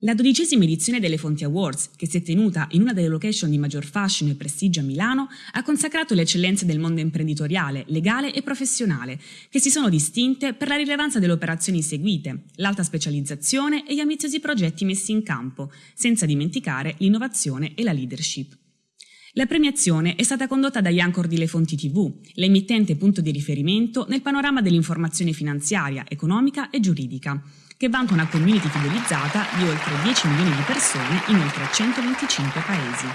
La dodicesima edizione delle Fonti Awards, che si è tenuta in una delle location di maggior fascino e prestigio a Milano, ha consacrato le eccellenze del mondo imprenditoriale, legale e professionale, che si sono distinte per la rilevanza delle operazioni seguite, l'alta specializzazione e gli ambiziosi progetti messi in campo, senza dimenticare l'innovazione e la leadership. La premiazione è stata condotta da Iancor di Le Fonti TV, l'emittente punto di riferimento nel panorama dell'informazione finanziaria, economica e giuridica, che vanta una community fidelizzata di oltre 10 milioni di persone in oltre 125 paesi.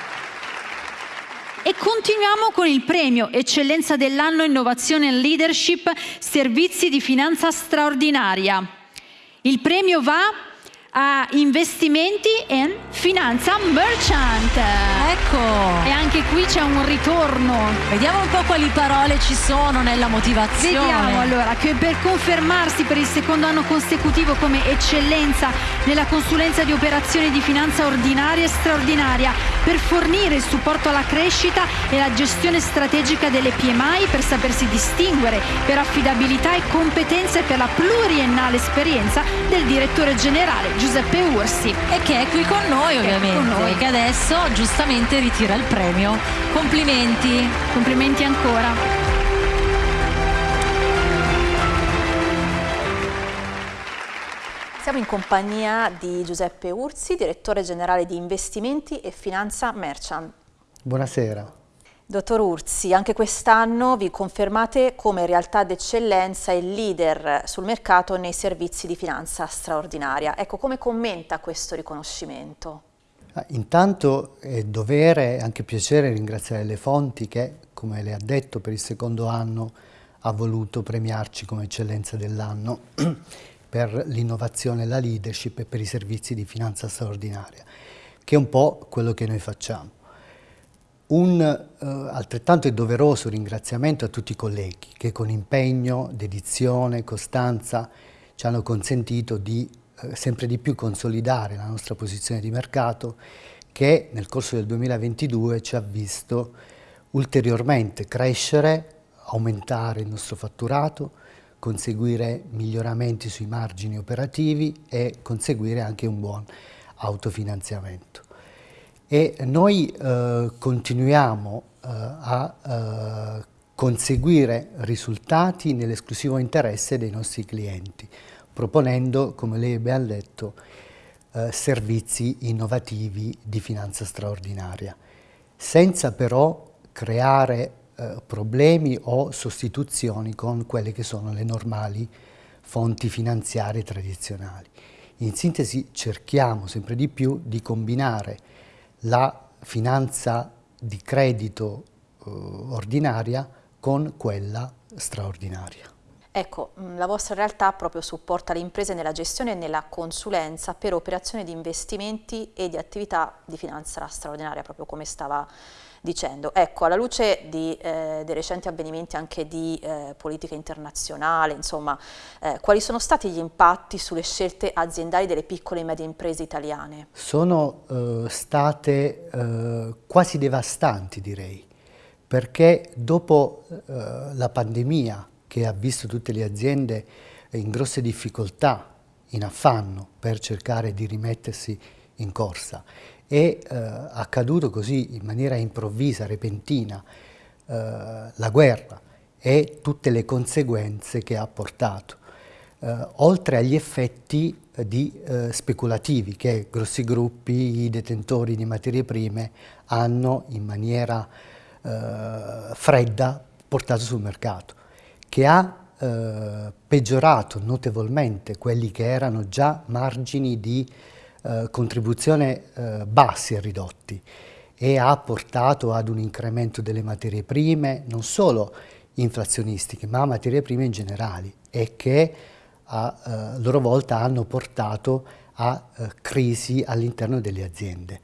E continuiamo con il premio Eccellenza dell'anno Innovazione e Leadership Servizi di Finanza Straordinaria. Il premio va a investimenti e finanza merchant. Ecco. E anche qui c'è un ritorno. Vediamo un po' quali parole ci sono nella motivazione. Vediamo allora che per confermarsi per il secondo anno consecutivo come eccellenza nella consulenza di operazioni di finanza ordinaria e straordinaria, per fornire il supporto alla crescita e la gestione strategica delle PMI per sapersi distinguere per affidabilità e competenze per la pluriennale esperienza del direttore generale Giuseppe Ursi. E che è qui con noi ovviamente, con noi. che adesso giustamente ritira il premio. Complimenti. Complimenti ancora. Siamo in compagnia di Giuseppe Ursi, direttore generale di investimenti e finanza Merchant. Buonasera. Dottor Urzi, anche quest'anno vi confermate come realtà d'eccellenza e leader sul mercato nei servizi di finanza straordinaria. Ecco, come commenta questo riconoscimento? Ah, intanto è dovere e anche piacere ringraziare le fonti che, come le ha detto, per il secondo anno ha voluto premiarci come eccellenza dell'anno per l'innovazione la leadership e per i servizi di finanza straordinaria, che è un po' quello che noi facciamo. Un eh, altrettanto doveroso ringraziamento a tutti i colleghi che con impegno, dedizione, costanza ci hanno consentito di eh, sempre di più consolidare la nostra posizione di mercato che nel corso del 2022 ci ha visto ulteriormente crescere, aumentare il nostro fatturato, conseguire miglioramenti sui margini operativi e conseguire anche un buon autofinanziamento e noi eh, continuiamo eh, a eh, conseguire risultati nell'esclusivo interesse dei nostri clienti, proponendo, come lei abbiamo detto, eh, servizi innovativi di finanza straordinaria, senza però creare eh, problemi o sostituzioni con quelle che sono le normali fonti finanziarie tradizionali. In sintesi cerchiamo sempre di più di combinare la finanza di credito eh, ordinaria con quella straordinaria. Ecco, mm, la vostra realtà proprio supporta le imprese nella gestione e nella consulenza per operazioni di investimenti e di attività di finanza straordinaria, proprio come stava dicendo, ecco, alla luce di, eh, dei recenti avvenimenti anche di eh, politica internazionale, insomma, eh, quali sono stati gli impatti sulle scelte aziendali delle piccole e medie imprese italiane? Sono eh, state eh, quasi devastanti, direi, perché dopo eh, la pandemia che ha visto tutte le aziende in grosse difficoltà, in affanno per cercare di rimettersi in corsa. È eh, accaduto così in maniera improvvisa, repentina, eh, la guerra e tutte le conseguenze che ha portato, eh, oltre agli effetti eh, di, eh, speculativi che grossi gruppi, i detentori di materie prime hanno in maniera eh, fredda portato sul mercato, che ha peggiorato notevolmente quelli che erano già margini di eh, contribuzione eh, bassi e ridotti e ha portato ad un incremento delle materie prime, non solo inflazionistiche, ma materie prime in generale e che a eh, loro volta hanno portato a eh, crisi all'interno delle aziende.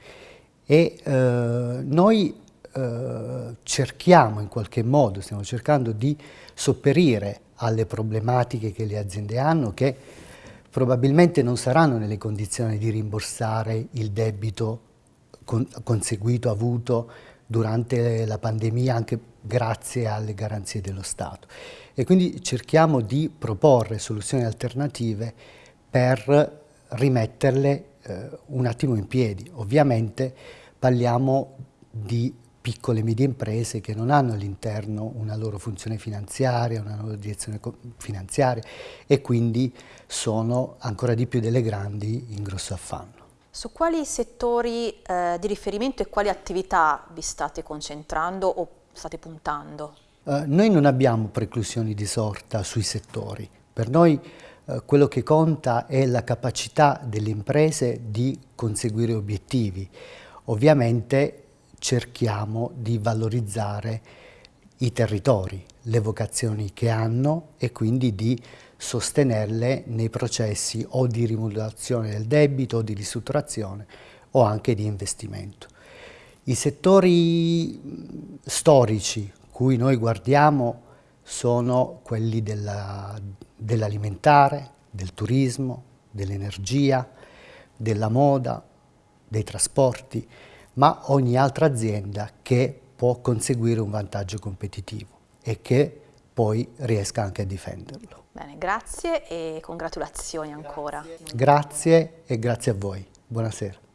E eh, noi eh, cerchiamo in qualche modo, stiamo cercando di sopperire alle problematiche che le aziende hanno, che probabilmente non saranno nelle condizioni di rimborsare il debito con, conseguito, avuto durante la pandemia anche grazie alle garanzie dello Stato. E quindi cerchiamo di proporre soluzioni alternative per rimetterle eh, un attimo in piedi. Ovviamente parliamo di piccole e medie imprese che non hanno all'interno una loro funzione finanziaria, una loro direzione finanziaria e quindi sono ancora di più delle grandi in grosso affanno. Su quali settori eh, di riferimento e quali attività vi state concentrando o state puntando? Eh, noi non abbiamo preclusioni di sorta sui settori. Per noi eh, quello che conta è la capacità delle imprese di conseguire obiettivi. Ovviamente cerchiamo di valorizzare i territori, le vocazioni che hanno e quindi di sostenerle nei processi o di rimodulazione del debito o di ristrutturazione o anche di investimento. I settori storici cui noi guardiamo sono quelli dell'alimentare, dell del turismo, dell'energia, della moda, dei trasporti, ma ogni altra azienda che può conseguire un vantaggio competitivo e che poi riesca anche a difenderlo. Bene, grazie e congratulazioni ancora. Grazie, grazie e grazie a voi. Buonasera.